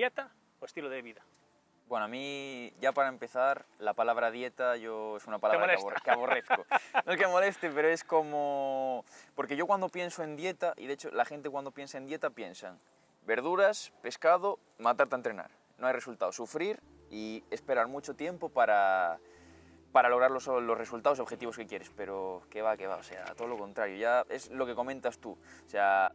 ¿Dieta o estilo de vida? Bueno, a mí, ya para empezar, la palabra dieta yo es una palabra que, molesta? abor- que aborrezco. No es que moleste, pero es como... Porque yo cuando pienso en dieta, y de hecho la gente cuando piensa en dieta piensan verduras, pescado, matarte a entrenar. No hay resultado. Sufrir y esperar mucho tiempo para, para lograr los, los resultados y objetivos que quieres. Pero que va, que va, o sea, todo lo contrario. Ya es lo que comentas tú. O sea,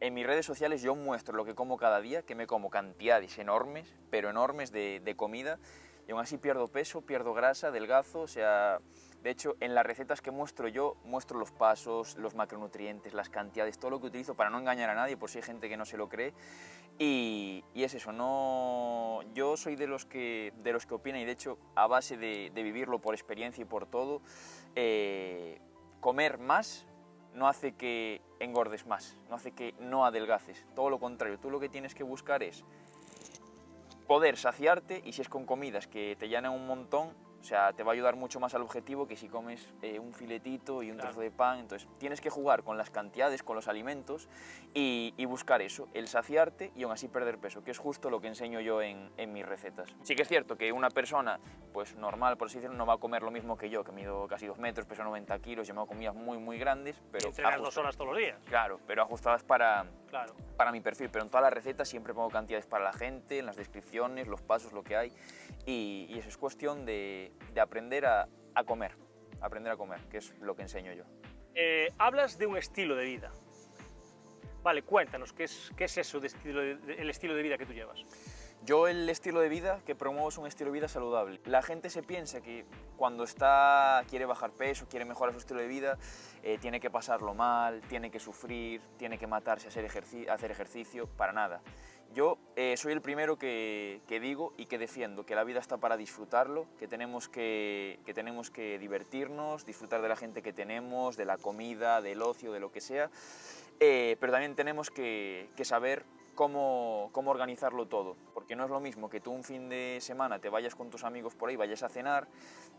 en mis redes sociales yo muestro lo que como cada día, que me como cantidades enormes, pero enormes de, comida, y aún así pierdo peso, pierdo grasa, delgazo, o sea... De hecho, en las recetas que muestro yo, muestro los pasos, los macronutrientes, las cantidades, todo lo que utilizo para no engañar a nadie, por si hay gente que no se lo cree. Y, es eso, no... yo soy de los que, de los que opinan, y de hecho, a base de, de vivirlo por experiencia y por todo, eh, comer más no hace que engordes más, no hace que no adelgaces, todo lo contrario, tú lo que tienes que buscar es poder saciarte y si es con comidas que te llenan un montón, sea, te va a ayudar mucho más al objetivo que si comes eh, un filetito y un Claro. trozo de pan, entonces tienes que jugar con las cantidades, con los alimentos y, y buscar eso, el saciarte y aún así perder peso, que es justo lo que enseño yo en, en mis recetas. Sí que es cierto que una persona, pues normal, por así decirlo, no va a comer lo mismo que yo, que mido casi 2 metros, peso 90 kilos, yo me hago comidas muy, muy grandes, Y pero entrenas dos horas todos los días. Claro, pero ajustadas para, Claro. para mi perfil, pero en todas las recetas siempre pongo cantidades para la gente, en las descripciones, los pasos, lo que hay, y, y eso es cuestión de, de aprender a, a comer, aprender a comer, que es lo que enseño yo. Eh, hablas de un estilo de vida. Vale, cuéntanos, ¿qué es, qué es eso de estilo de- de- el estilo de vida que tú llevas? Yo el estilo de vida que promuevo es un estilo de vida saludable. La gente se piensa que cuando está, quiere bajar peso, quiere mejorar su estilo de vida, eh, tiene que pasarlo mal, tiene que sufrir, tiene que matarse a hacer, ejerci- hacer ejercicio, para nada. Yo eh, soy el primero que, que digo y que defiendo que la vida está para disfrutarlo, que tenemos que, que tenemos que divertirnos, disfrutar de la gente que tenemos, de la comida, del ocio, de lo que sea, eh, pero también tenemos que, que saber cómo, cómo organizarlo todo, porque no es lo mismo que tú un fin de semana te vayas con tus amigos por ahí, vayas a cenar,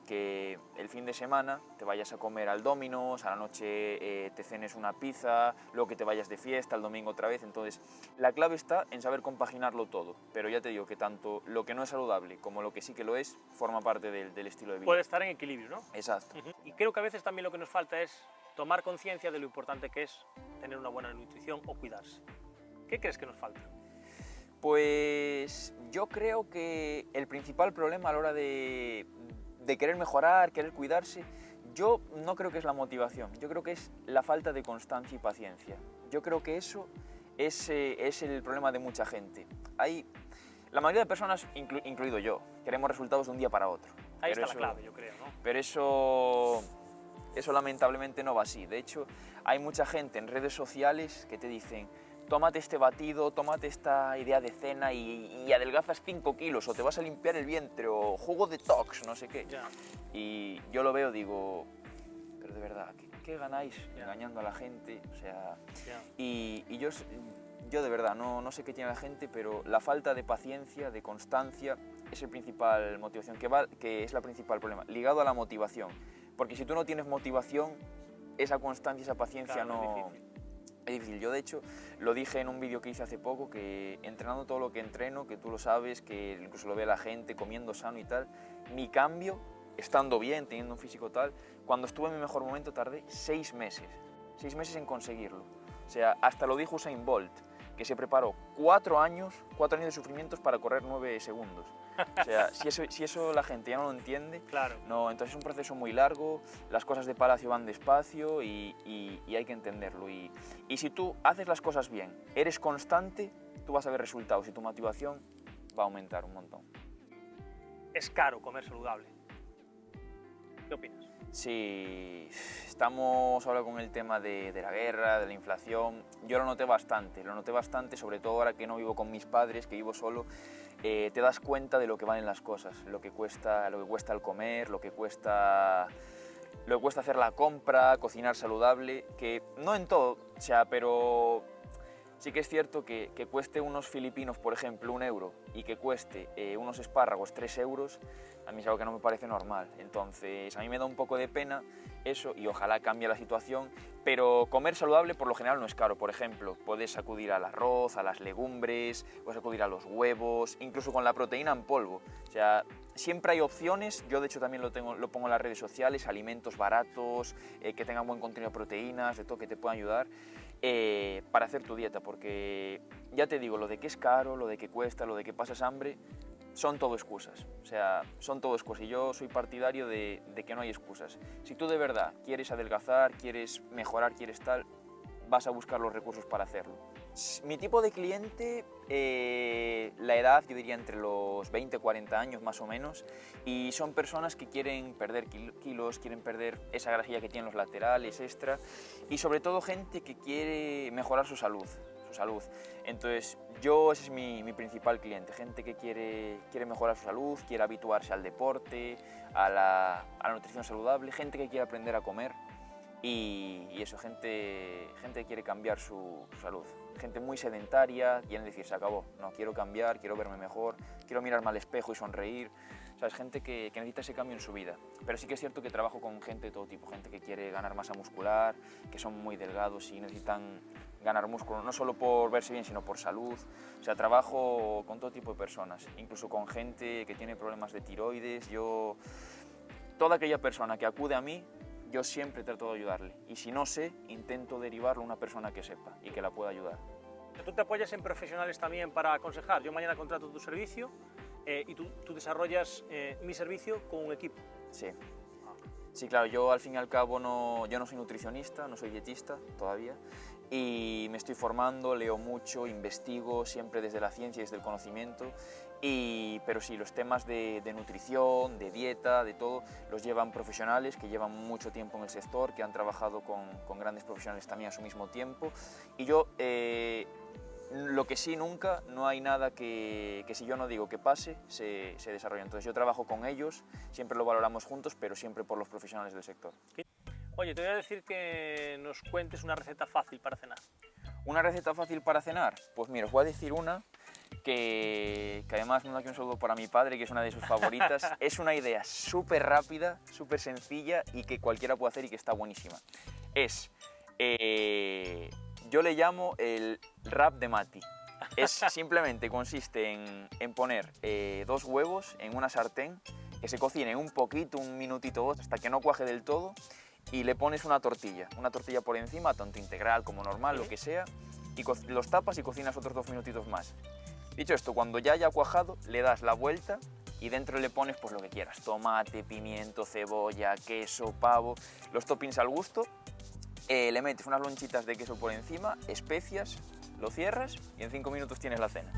que el fin de semana te vayas a comer al Domino's, a la noche eh, te cenes una pizza, luego que te vayas de fiesta, el domingo otra vez, entonces la clave está en saber compaginarlo todo, pero ya te digo que tanto lo que no es saludable como lo que sí que lo es, forma parte del, del estilo de vida. Puede estar en equilibrio, ¿no? Exacto. Ujú. Y creo que a veces también lo que nos falta es tomar conciencia de lo importante que es tener una buena nutrición o cuidarse. ¿Qué crees que nos falta? Pues yo creo que el principal problema a la hora de, de querer mejorar, querer cuidarse, yo no creo que es la motivación, yo creo que es la falta de constancia y paciencia. Yo creo que eso es, eh, es el problema de mucha gente. Hay, la mayoría de personas, inclu- incluido yo, queremos resultados de un día para otro. Ahí está eso- la clave, yo creo, ¿no? pero eso, eso lamentablemente no va así. De hecho, hay mucha gente en redes sociales que te dicen, tómate este batido, tómate esta idea de cena y, y adelgazas 5 kilos, o te vas a limpiar el vientre, o jugo detox, no sé qué. Y yo lo veo, digo, pero de verdad, ¿qué, qué ganáis engañando a la gente? O sea, y, y yo, yo de verdad no, no sé qué tiene la gente, pero la falta de paciencia, de constancia, es el principal motivación, que, va, que es la principal problema, ligado a la motivación. Porque si tú no tienes motivación, esa constancia, esa paciencia Claro, es no... Es difícil. Yo, de hecho, lo dije en un vídeo que hice hace poco, que entrenando todo lo que entreno, que tú lo sabes, que incluso lo ve la gente, comiendo sano y tal, mi cambio, estando bien, teniendo un físico tal, cuando estuve en mi mejor momento tardé seis meses. Seis meses en conseguirlo. O sea, hasta lo dijo Usain Bolt, que se preparó cuatro años, cuatro años de sufrimientos para correr nueve segundos. O sea, si eso, si eso la gente ya no lo entiende, Claro. no, entonces es un proceso muy largo, las cosas de Palacio van despacio y, y- y hay que entenderlo. Y, y si tú haces las cosas bien, eres constante, tú vas a ver resultados y tu motivación va a aumentar un montón. Es caro comer saludable. ¿Qué opinas? Sí, estamos ahora con el tema de, de la guerra, de la inflación. Yo lo noté bastante, lo noté bastante, sobre todo ahora que no vivo con mis padres, que vivo solo. Eh, te das cuenta de lo que valen las cosas, lo que cuesta, lo que cuesta el comer, lo que cuesta, lo que cuesta hacer la compra, cocinar saludable, que no en todo, o sea, pero Sí que es cierto que, que cueste unos filipinos, por ejemplo, un euro y que cueste eh, unos espárragos tres euros, a mí es algo que no me parece normal. Entonces, a mí me da un poco de pena eso y ojalá cambie la situación, pero comer saludable por lo general no es caro. Por ejemplo, puedes acudir al arroz, a las legumbres, puedes acudir a los huevos, incluso con la proteína en polvo. O sea, siempre hay opciones, yo de hecho también lo, tengo, lo pongo en las redes sociales, alimentos baratos, eh, que tengan buen contenido de proteínas, de todo que te puedan ayudar. Eh, para hacer tu dieta, porque ya te digo, lo de que es caro, lo de que cuesta, lo de que pasas hambre, son todo excusas. O sea, son todo excusas. Y yo soy partidario de, de que no hay excusas. Si tú de verdad quieres adelgazar, quieres mejorar, quieres tal, vas a buscar los recursos para hacerlo. Mi tipo de cliente, eh, la edad, yo diría entre los 20 y 40 años más o menos, y son personas que quieren perder kilos, quieren perder esa grasilla que tienen los laterales extra, y sobre todo gente que quiere mejorar su salud, su salud. Entonces, yo ese es mi, mi principal cliente, gente que quiere, quiere mejorar su salud, quiere habituarse al deporte, a la, a la nutrición saludable, gente que quiere aprender a comer, y, y, eso, gente, gente quiere cambiar su, salud. Gente muy sedentaria, quiere decir, se acabó, no, quiero cambiar, quiero verme mejor, quiero mirarme al espejo y sonreír. O sea, es gente que, que, necesita ese cambio en su vida. Pero sí que es cierto que trabajo con gente de todo tipo, gente que quiere ganar masa muscular, que son muy delgados y necesitan ganar músculo, no solo por verse bien, sino por salud. O sea, trabajo con todo tipo de personas, incluso con gente que tiene problemas de tiroides. Yo, toda aquella persona que acude a mí, yo siempre trato de ayudarle. Y si no sé, intento derivarlo a una persona que sepa y que la pueda ayudar. Tú te apoyas en profesionales también para aconsejar. Yo mañana contrato tu servicio eh, y tú, tú desarrollas eh, mi servicio con un equipo. Sí. Sí, claro, yo al fin y al cabo no, yo no soy nutricionista, no soy dietista todavía y me estoy formando, leo mucho, investigo siempre desde la ciencia y desde el conocimiento y, pero sí, los temas de, de, nutrición, de dieta, de todo, los llevan profesionales que llevan mucho tiempo en el sector, que han trabajado con, con grandes profesionales también a su mismo tiempo. Y yo, eh, lo que sí nunca, no hay nada que, que si yo no digo que pase, se, se desarrolla. Entonces yo trabajo con ellos, siempre lo valoramos juntos, pero siempre por los profesionales del sector. Oye, te voy a decir que nos cuentes una receta fácil para cenar. ¿Una receta fácil para cenar? Pues mira, os voy a decir una que, que, además mando aquí un saludo para mi padre, que es una de sus favoritas. es una idea súper rápida, súper sencilla y que cualquiera puede hacer y que está buenísima. Es, eh, yo le llamo el rap de Mati. Es simplemente consiste en, en poner eh, dos huevos en una sartén que se cocinen un poquito, un minutito o hasta que no cuaje del todo y le pones una tortilla, una tortilla por encima, tanto integral como normal, lo que sea, y los tapas y cocinas otros dos minutitos más. Dicho esto, cuando ya haya cuajado, le das la vuelta y dentro le pones pues lo que quieras, tomate, pimiento, cebolla, queso, pavo, los toppings al gusto, eh, le metes unas lonchitas de queso por encima, especias, lo cierras y en cinco minutos tienes la cena.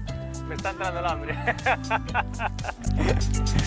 Me está entrando el hambre.